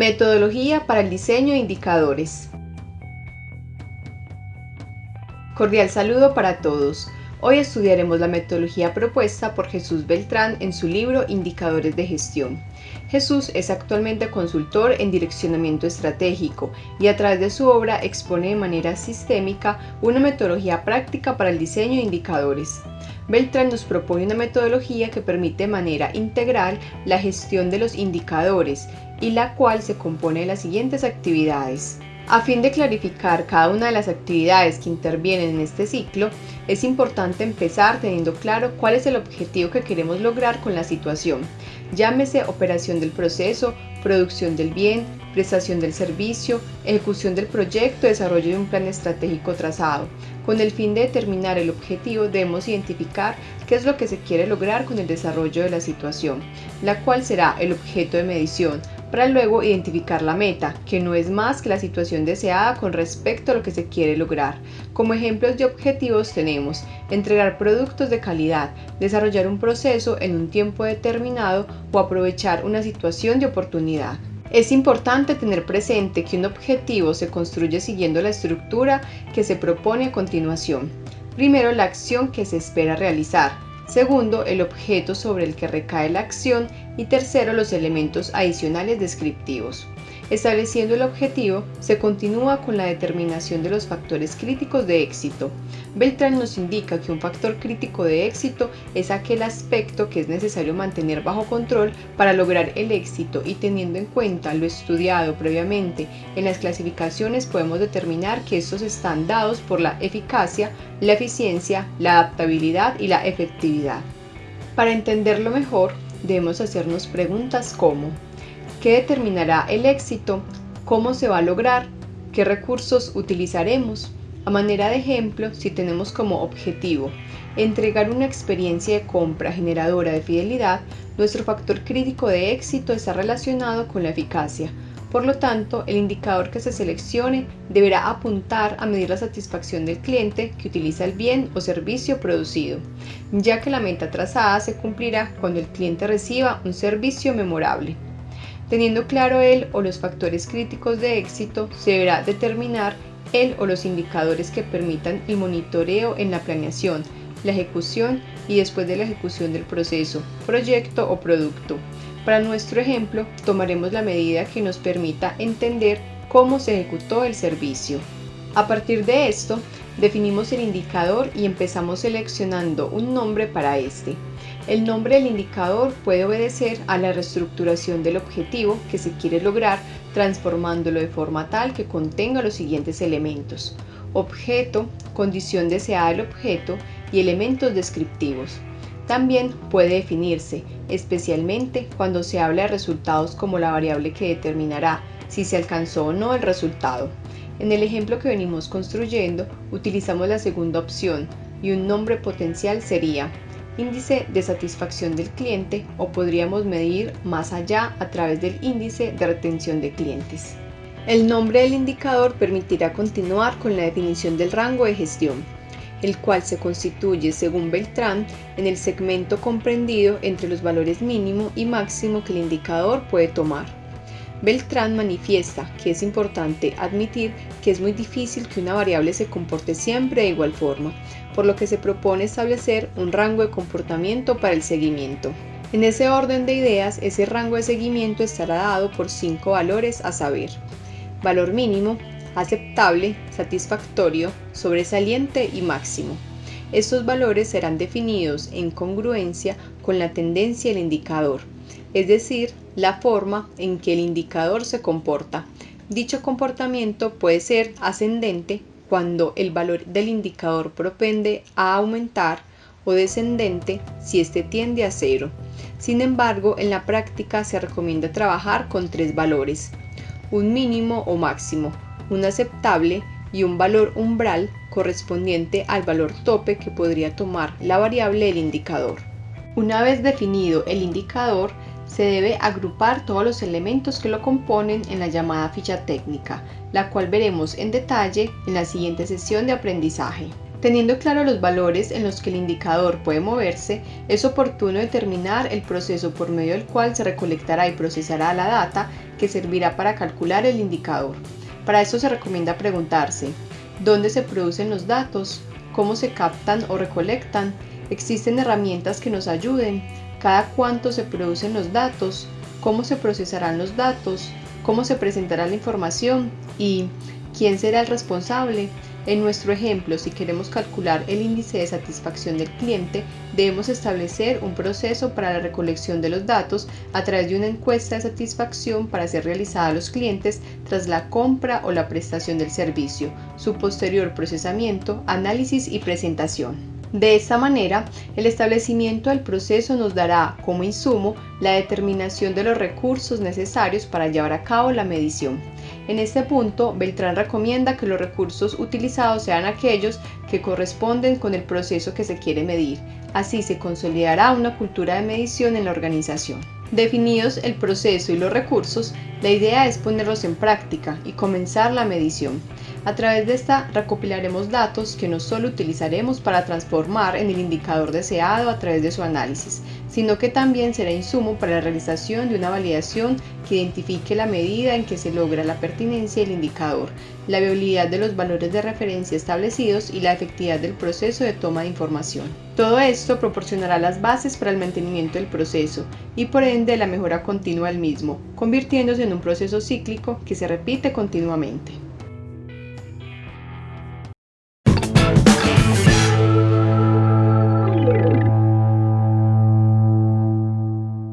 Metodología para el diseño de indicadores. Cordial saludo para todos. Hoy estudiaremos la metodología propuesta por Jesús Beltrán en su libro Indicadores de Gestión. Jesús es actualmente consultor en direccionamiento estratégico y a través de su obra expone de manera sistémica una metodología práctica para el diseño de indicadores. Beltrán nos propone una metodología que permite de manera integral la gestión de los indicadores y la cual se compone de las siguientes actividades. A fin de clarificar cada una de las actividades que intervienen en este ciclo, es importante empezar teniendo claro cuál es el objetivo que queremos lograr con la situación. Llámese operación del proceso, producción del bien, prestación del servicio, ejecución del proyecto, desarrollo de un plan estratégico trazado. Con el fin de determinar el objetivo debemos identificar qué es lo que se quiere lograr con el desarrollo de la situación, la cual será el objeto de medición, para luego identificar la meta, que no es más que la situación deseada con respecto a lo que se quiere lograr. Como ejemplos de objetivos tenemos entregar productos de calidad, desarrollar un proceso en un tiempo determinado o aprovechar una situación de oportunidad. Es importante tener presente que un objetivo se construye siguiendo la estructura que se propone a continuación. Primero, la acción que se espera realizar. Segundo, el objeto sobre el que recae la acción. Y tercero, los elementos adicionales descriptivos. Estableciendo el objetivo, se continúa con la determinación de los factores críticos de éxito. Beltrán nos indica que un factor crítico de éxito es aquel aspecto que es necesario mantener bajo control para lograr el éxito y teniendo en cuenta lo estudiado previamente en las clasificaciones podemos determinar que estos están dados por la eficacia, la eficiencia, la adaptabilidad y la efectividad. Para entenderlo mejor, debemos hacernos preguntas como ¿Qué determinará el éxito? ¿Cómo se va a lograr? ¿Qué recursos utilizaremos? A manera de ejemplo, si tenemos como objetivo entregar una experiencia de compra generadora de fidelidad, nuestro factor crítico de éxito está relacionado con la eficacia. Por lo tanto, el indicador que se seleccione deberá apuntar a medir la satisfacción del cliente que utiliza el bien o servicio producido, ya que la meta trazada se cumplirá cuando el cliente reciba un servicio memorable. Teniendo claro el o los factores críticos de éxito, se deberá determinar el o los indicadores que permitan el monitoreo en la planeación, la ejecución y después de la ejecución del proceso, proyecto o producto. Para nuestro ejemplo, tomaremos la medida que nos permita entender cómo se ejecutó el servicio. A partir de esto, definimos el indicador y empezamos seleccionando un nombre para este. El nombre del indicador puede obedecer a la reestructuración del objetivo que se quiere lograr transformándolo de forma tal que contenga los siguientes elementos. Objeto, condición deseada del objeto y elementos descriptivos. También puede definirse, especialmente cuando se habla de resultados como la variable que determinará si se alcanzó o no el resultado. En el ejemplo que venimos construyendo, utilizamos la segunda opción y un nombre potencial sería índice de satisfacción del cliente o podríamos medir más allá a través del índice de retención de clientes. El nombre del indicador permitirá continuar con la definición del rango de gestión, el cual se constituye, según Beltrán, en el segmento comprendido entre los valores mínimo y máximo que el indicador puede tomar. Beltrán manifiesta que es importante admitir que es muy difícil que una variable se comporte siempre de igual forma, por lo que se propone establecer un rango de comportamiento para el seguimiento. En ese orden de ideas, ese rango de seguimiento estará dado por cinco valores a saber, valor mínimo, aceptable, satisfactorio, sobresaliente y máximo. Estos valores serán definidos en congruencia con la tendencia del indicador, es decir, la forma en que el indicador se comporta. Dicho comportamiento puede ser ascendente cuando el valor del indicador propende a aumentar o descendente si éste tiende a cero. Sin embargo, en la práctica se recomienda trabajar con tres valores, un mínimo o máximo, un aceptable y un valor umbral correspondiente al valor tope que podría tomar la variable del indicador. Una vez definido el indicador, se debe agrupar todos los elementos que lo componen en la llamada ficha técnica, la cual veremos en detalle en la siguiente sesión de aprendizaje. Teniendo claro los valores en los que el indicador puede moverse, es oportuno determinar el proceso por medio del cual se recolectará y procesará la data que servirá para calcular el indicador. Para esto se recomienda preguntarse, ¿dónde se producen los datos? ¿Cómo se captan o recolectan? ¿Existen herramientas que nos ayuden? ¿Cada cuánto se producen los datos? ¿Cómo se procesarán los datos? ¿Cómo se presentará la información? ¿Y quién será el responsable? En nuestro ejemplo, si queremos calcular el índice de satisfacción del cliente, debemos establecer un proceso para la recolección de los datos a través de una encuesta de satisfacción para ser realizada a los clientes tras la compra o la prestación del servicio, su posterior procesamiento, análisis y presentación. De esta manera, el establecimiento del proceso nos dará como insumo la determinación de los recursos necesarios para llevar a cabo la medición. En este punto, Beltrán recomienda que los recursos utilizados sean aquellos que corresponden con el proceso que se quiere medir. Así se consolidará una cultura de medición en la organización. Definidos el proceso y los recursos, la idea es ponerlos en práctica y comenzar la medición. A través de esta recopilaremos datos que no solo utilizaremos para transformar en el indicador deseado a través de su análisis, sino que también será insumo para la realización de una validación que identifique la medida en que se logra la pertinencia del indicador, la viabilidad de los valores de referencia establecidos y la efectividad del proceso de toma de información. Todo esto proporcionará las bases para el mantenimiento del proceso y por ende la mejora continua del mismo, convirtiéndose en un proceso cíclico que se repite continuamente.